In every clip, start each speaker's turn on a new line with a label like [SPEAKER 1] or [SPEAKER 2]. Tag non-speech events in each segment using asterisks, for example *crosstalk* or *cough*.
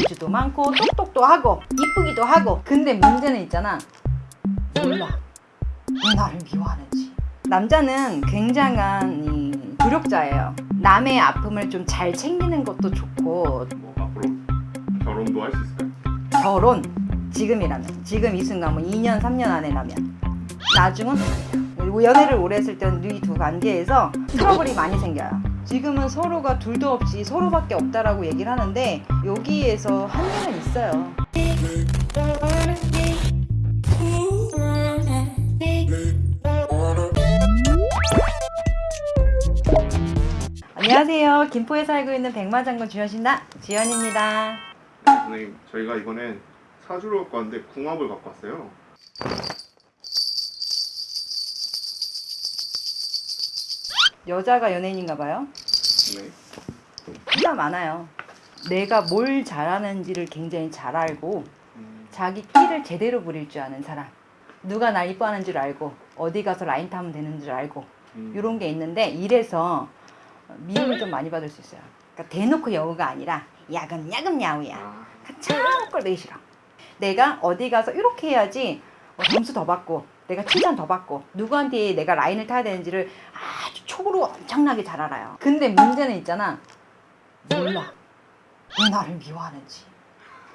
[SPEAKER 1] 재주도 많고 똑똑도 하고 이쁘기도 하고. 근데 문제는 있잖아. 몰라. 왜 나를 미워하는지. 남자는 굉장한 이 노력자예요. 남의 아픔을 좀 잘 챙기는 것도 좋고.
[SPEAKER 2] 뭐 앞으로 결혼도 할 수 있을까요?
[SPEAKER 1] 결혼. 지금이라면. 지금 이 순간 뭐 2년 3년 안에라면. 나중은 연애를 오래 했을 때는 이 두 관계에서 트러블이 많이 생겨요 지금은 서로가 둘도 없이 서로밖에 없다라고 얘기를 하는데 여기에서 한계는 있어요. 안녕하세요. 김포에 살고 있는 백마장군 주현신다 지연입니다.
[SPEAKER 2] 선생님 저희가 이번엔 사주를 갖고 왔는데 궁합을 갖고 왔어요.
[SPEAKER 1] 여자가 연예인인가 봐요
[SPEAKER 2] 네.
[SPEAKER 1] 진짜 많아요. 내가 뭘 잘하는지를 굉장히 잘 알고
[SPEAKER 2] 음,
[SPEAKER 1] 자기 끼를 제대로 부릴 줄 아는 사람. 누가 날 이뻐하는 줄 알고 어디 가서 라인 타면 되는 줄 알고
[SPEAKER 2] 음.
[SPEAKER 1] 이런 게 있는데 이래서 미움을 좀 많이 받을 수 있어요. 그러니까 대놓고 여우가 아니라 야금야금 야우야.
[SPEAKER 2] 아,
[SPEAKER 1] 참 꼴보기 싫어. 내가 어디 가서 이렇게 해야지 어, 점수 더 받고 내가 칭찬 더 받고 누구한테 내가 라인을 타야 되는지를 촉으로 엄청나게 잘 알아요. 근데 문제는 있잖아. 몰라. 왜 나를 미워하는지.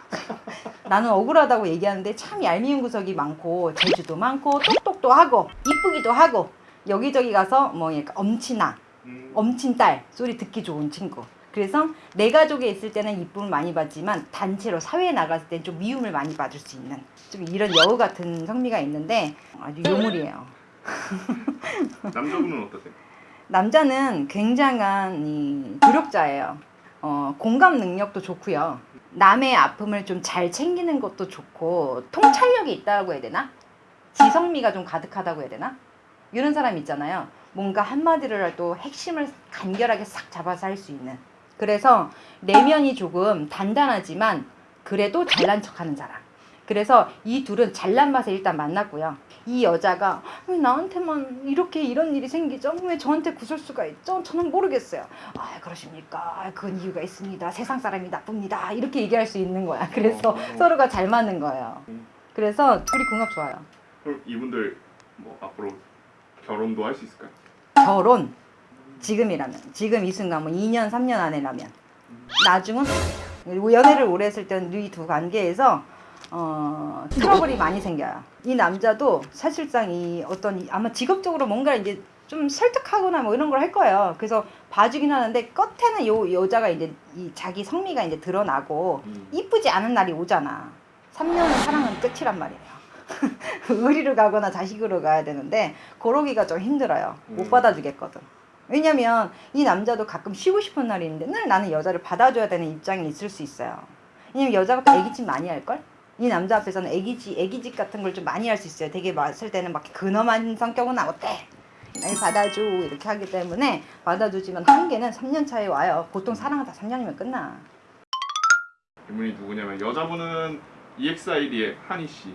[SPEAKER 1] *laughs* 나는 억울하다고 얘기하는데 참 얄미운 구석이 많고 재주도 많고 똑똑도 하고 이쁘기도 하고 여기저기 가서 뭐 엄친아
[SPEAKER 2] 음,
[SPEAKER 1] 엄친딸 소리 듣기 좋은 친구. 그래서 내 가족에 있을 때는 이쁨을 많이 받지만 단체로 사회에 나갔을 땐 좀 미움을 많이 받을 수 있는 좀 이런 여우 같은 성미가 있는데 아주 요물이에요.
[SPEAKER 2] 남자분은 어떠세요?
[SPEAKER 1] 남자는 굉장한 이 노력자예요. 어, 공감 능력도 좋고요. 남의 아픔을 좀 잘 챙기는 것도 좋고 통찰력이 있다고 해야 되나? 지성미가 좀 가득하다고 해야 되나? 이런 사람 있잖아요. 뭔가 한마디를 해도 핵심을 간결하게 싹 잡아서 할 수 있는. 그래서 내면이 조금 단단하지만 그래도 잘난 척하는 사람. 그래서 이 둘은 잘난 맛에 일단 만났고요. 이 여자가 왜 나한테만 이렇게 이런 일이 생기죠? 왜 저한테 구설수가 있죠? 저는 모르겠어요. 아 그러십니까? 아, 그건 이유가 있습니다. 세상 사람이 나쁩니다. 이렇게 얘기할 수 있는 거야. 그래서
[SPEAKER 2] 어.
[SPEAKER 1] 서로가 잘 맞는 거예요.
[SPEAKER 2] 음.
[SPEAKER 1] 그래서 둘이 궁합 좋아요.
[SPEAKER 2] 그럼 이분들 뭐 앞으로 결혼도 할 수 있을까요?
[SPEAKER 1] 결혼 지금이라면 지금 이 순간 뭐 2년 3년 안에라면 나중은 그리고 연애를 오래 했을 때는 이 두 관계에서 어, 트러블이 많이 생겨요. 이 남자도 사실상 이 어떤 이- 아마 직업적으로 뭔가 이제 좀 설득하거나 뭐 이런 걸 할 거예요. 그래서 봐주긴 하는데 끝에는 요 여자가 이제 이 자기 성미가 이제 드러나고
[SPEAKER 2] 음.
[SPEAKER 1] 이쁘지 않은 날이 오잖아. 3년은 사랑은 끝이란 말이에요. *laughs* 의리로 가거나 자식으로 가야 되는데 그러기가 좀 힘들어요. 못
[SPEAKER 2] 음.
[SPEAKER 1] 받아주겠거든. 왜냐면 이 남자도 가끔 쉬고 싶은 날이 있는데 늘 나는 여자를 받아줘야 되는 입장이 있을 수 있어요. 왜냐면 여자가 또 애기짓 많이 할걸? 이 남자 앞에서는 애기짓, 애기짓 같은 걸 좀 많이 할 수 있어요. 되게 봤을 때는 막 근엄한 성격은 어때? 날 받아줘 이렇게 하기 때문에 받아주지만 한계는 3년 차에 와요. 보통 사랑은 다 3년이면 끝나.
[SPEAKER 2] 이분이 누구냐면 여자분은 EXID의 한희 씨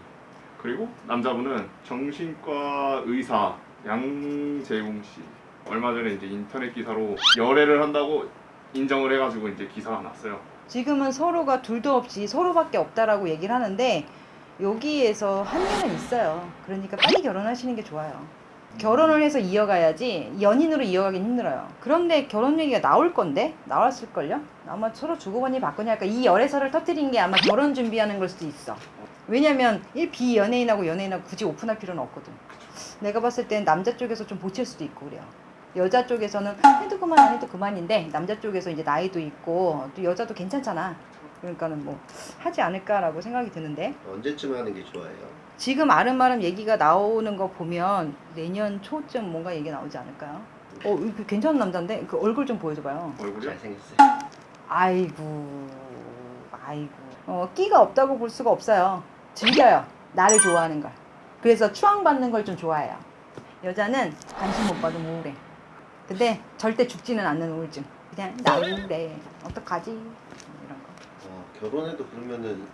[SPEAKER 2] 그리고 남자분은 정신과 의사 양재웅 씨 얼마 전에 이제 인터넷 기사로 열애를 한다고 인정을 해가지고 이제 기사가 났어요.
[SPEAKER 1] 지금은 서로가 둘도 없이 서로밖에 없다라고 얘기를 하는데 여기에서 한계는 있어요. 그러니까 빨리 결혼하시는 게 좋아요. 결혼을 해서 이어가야지 연인으로 이어가긴 힘들어요. 그런데 결혼 얘기가 나올 건데 나왔을걸요? 아마 서로 주고받니 받거니 할까 이 열애설을 터뜨린 게 아마 결혼 준비하는 걸 수도 있어. 왜냐면 일 비연예인하고 연예인하고 굳이 오픈할 필요는 없거든. 내가 봤을 땐 남자 쪽에서 좀 보칠 수도 있고 그래요. 여자 쪽에서는 해도 그만 안 해도 그만인데 남자 쪽에서 이제 나이도 있고 또 여자도 괜찮잖아. 그러니까는 뭐 하지 않을까라고 생각이 드는데
[SPEAKER 3] 언제쯤 하는 게 좋아요?
[SPEAKER 1] 지금 아름아름 얘기가 나오는 거 보면 내년 초쯤 뭔가 얘기 나오지 않을까요? 어, 이거 괜찮은 남자인데 그 얼굴 좀 보여줘봐요.
[SPEAKER 2] 얼굴이요?
[SPEAKER 3] 잘생겼어요.
[SPEAKER 1] 아이고, 아이고. 어, 끼가 없다고 볼 수가 없어요. 즐겨요. 나를 좋아하는 걸. 그래서 추앙받는 걸 좀 좋아해요. 여자는 관심 못 받으면 우울해. 근데 절대 죽지는 않는 우울증. 그냥 나 우울해. 어떡하지? 이런 거.
[SPEAKER 3] 어, 결혼해도 그러면은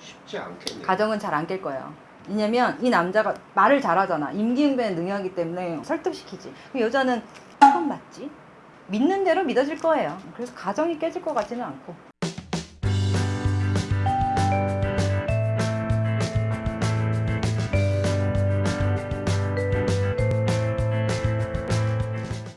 [SPEAKER 3] 쉽지 않겠네요.
[SPEAKER 1] 가정은 잘 안 깰 거예요. 왜냐면 이 남자가 말을 잘하잖아. 임기응변에 능하기 때문에 설득시키지. 그 여자는 그건 맞지? 믿는 대로 믿어질 거예요. 그래서 가정이 깨질 것 같지는 않고.